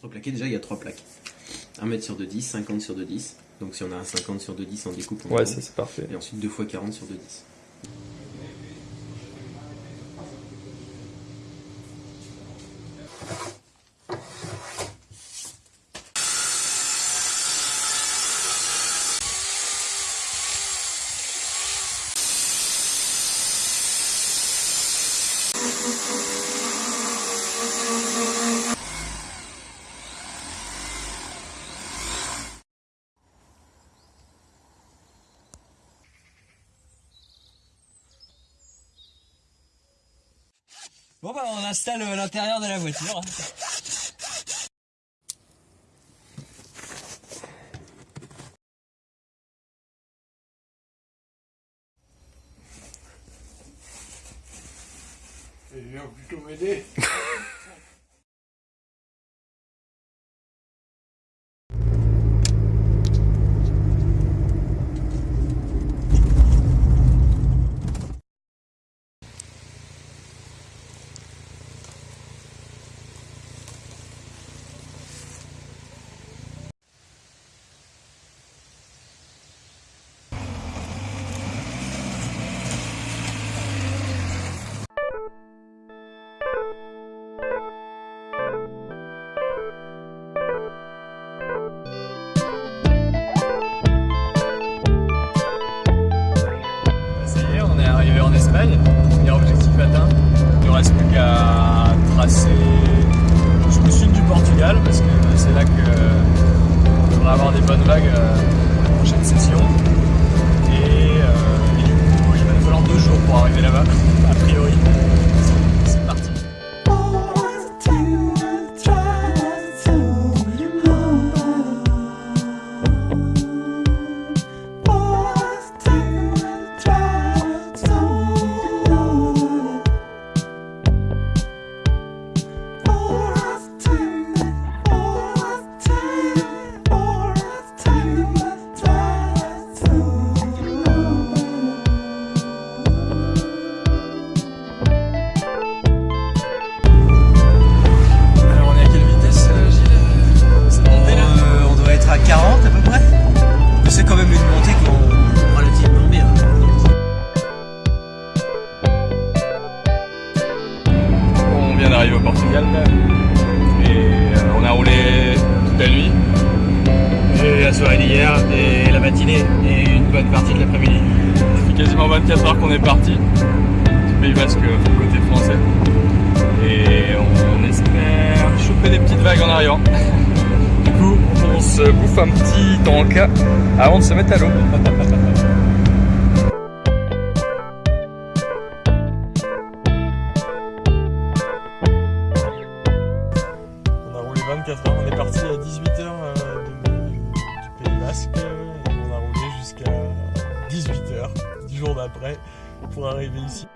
Contreplaqué, déjà il y a trois plaques. 1 mètre sur 2,10, 50 sur 2,10. Donc si on a un 50 sur 2,10 en découpe, on Ouais, ça c'est parfait. Et ensuite 2 fois 40 sur 2,10. Bon bah on installe euh, l'intérieur de la voiture. Et viens plutôt m'aider. On est arrivé en Espagne. Premier objectif atteint. Il ne reste plus qu'à tracer jusqu'au sud du Portugal parce que c'est là que on devrait avoir des bonnes vagues euh, la prochaine session. Vient d'arriver au Portugal et euh, on a roulé toute la nuit Et la soirée d'hier et la matinée et une bonne partie de l'après-midi. Ça fait quasiment 24 heures qu'on est parti du Pays Basque côté français et on espère choper des petites vagues en arrivant. Du coup, on se bouffe un petit tanka avant de se mettre à l'eau. 24 heures, on est parti à 18h du Pays Basque et on a roulé jusqu'à 18h du jour d'après pour arriver ici.